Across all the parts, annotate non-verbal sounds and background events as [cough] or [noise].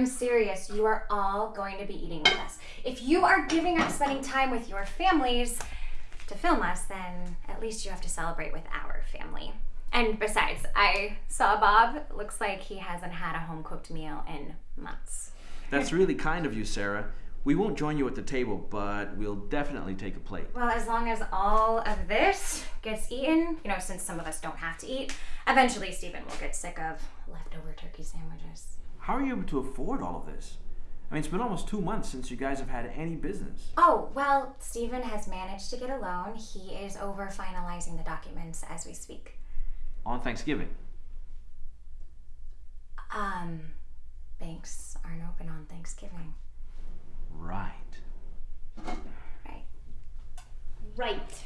I'm serious. You are all going to be eating with us. If you are giving up spending time with your families to film us, then at least you have to celebrate with our family. And besides, I saw Bob. Looks like he hasn't had a home cooked meal in months. That's really kind of you, Sarah. We won't join you at the table, but we'll definitely take a plate. Well, as long as all of this gets eaten, you know, since some of us don't have to eat, eventually Stephen will get sick of leftover turkey sandwiches. How are you able to afford all of this? I mean, it's been almost two months since you guys have had any business. Oh, well, Stephen has managed to get a loan. He is over finalizing the documents as we speak. On Thanksgiving. Um, banks aren't open on Thanksgiving. Right. Right. Right.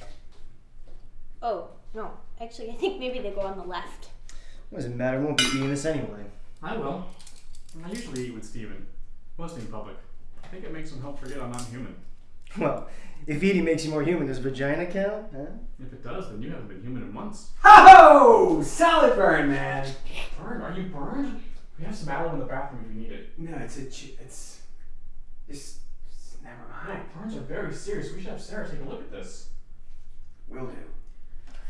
Oh, no. Actually, I think maybe they go on the left. What does it matter? We won't be eating this anyway. I will. I usually eat with Steven, mostly in public. I think it makes him help forget I'm not human. [laughs] Well, if eating makes you more human, does vagina count? Huh? If it does, then you haven't been human in months. Ho! Solid burn, man. Burn? Are you burned? We have some aloe in the bathroom if you need it. No, it's a. It's. Just. Never No, mind. Burns are very serious. We should have Sarah take a look at this. Will do.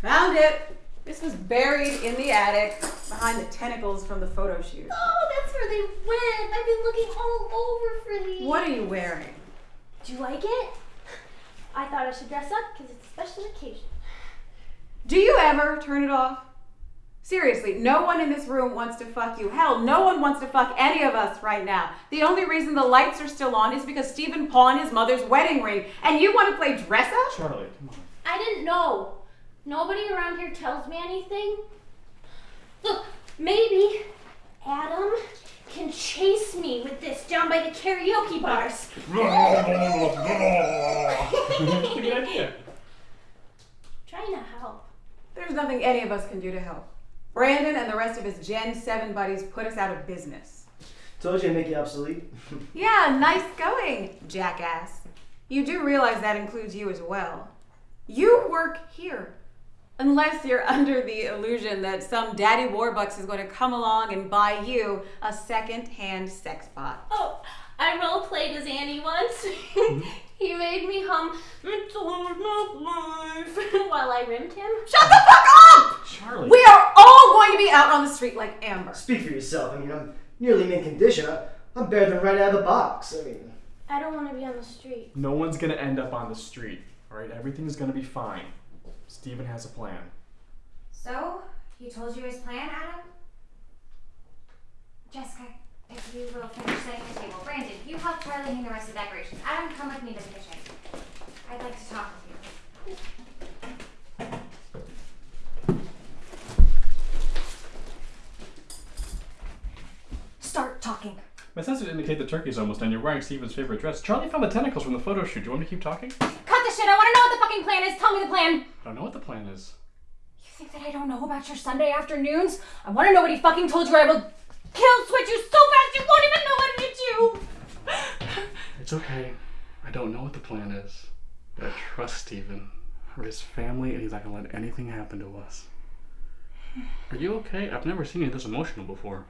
Found it! This was buried in the attic behind the tentacles from the photo shoot. Oh, that's where they went. I've been looking all over for these. What are you wearing? Do you like it? I thought I should dress up because it's a special occasion. Do you ever turn it off? Seriously, no one in this room wants to fuck you. Hell, no one wants to fuck any of us right now. The only reason the lights are still on is because Stephen pawned his mother's wedding ring, and you want to play dress up? Charlie, come on. I didn't know. Nobody around here tells me anything. Look, maybe Adam can chase me with this down by the karaoke bars. [laughs] Good idea. Trying to help. There's nothing any of us can do to help. Brandon and the rest of his Gen 7 buddies put us out of business. Told you to make you obsolete. [laughs] Yeah, nice going, jackass. You do realize that includes you as well. You work here. Unless you're [laughs] under the illusion that some daddy warbucks is going to come along and buy you a second-hand sex bot. Oh, I role played as Annie once. [laughs] he made me hum "It's all my life" [laughs] while I rimmed him. Shut the fuck up! Charlie. We are all going to be out on the street like Amber. Speak for yourself. I mean, I'm nearly mint condition. I- I'm better than right out of the box. I mean, I don't want to be on the street. No one's gonna end up on the street. Alright, everything's gonna be fine. Steven has a plan. So, he told you his plan, Adam? Jessica, if you will finish setting the table. Brandon, you help Charlie hang the rest of the decorations. Adam, come with me to the kitchen. I'd like to talk with you. Start talking. My sensors indicate the turkey's almost done. You're wearing Steven's favorite dress. Charlie found the tentacles from the photo shoot. Do you want me to keep talking? Cut the shit. I want to know what the fucking plan is. Tell me the plan. I don't know what the plan is. You think that I don't know about your Sunday afternoons? I want to know what he fucking told you. I will kill switch you so fast you won't even know what hit you. It's okay. I don't know what the plan is. But I trust Steven. We're his family and he's not gonna let anything happen to us. Are you okay? I've never seen you this emotional before.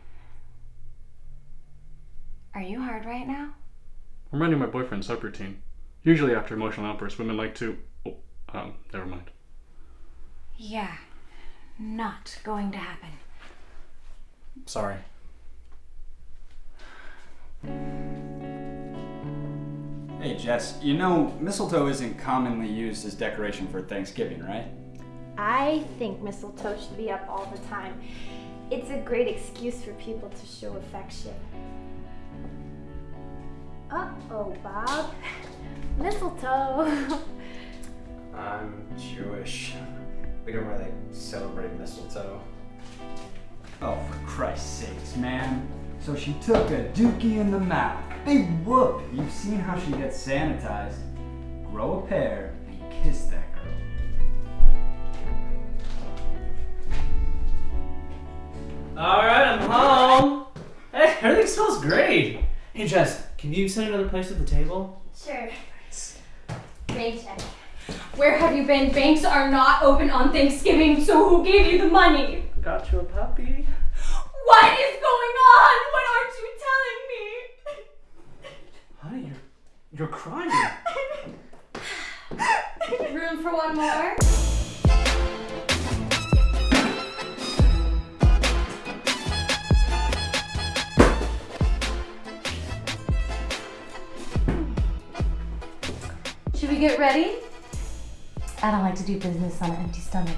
Are you hard right now? I'm running my boyfriend's subroutine. Usually after emotional outbursts, women like to. Oh, um, never mind. Yeah, not going to happen. Sorry. Hey Jess, you know mistletoe isn't commonly used as decoration for Thanksgiving, right? I think mistletoe should be up all the time. It's a great excuse for people to show affection. Uh oh, Bob. [laughs] Mistletoe. [laughs] I'm Jewish. We don't really celebrate mistletoe. Oh, for Christ's sakes, man. So she took a dookie in the mouth. Big whoop. You've seen how she gets sanitized. Grow a pair and kiss that girl. Alright, I'm home. Hey, everything smells great. Hey Jess, can you set another place at the table? sure. Bank check. Where have you been? Banks are not open on Thanksgiving, so who gave you the money? Got you a puppy. What is going on? What aren't you telling me? Honey, you're you're crying. Room for one more? Should we get ready? I don't like to do business on an empty stomach.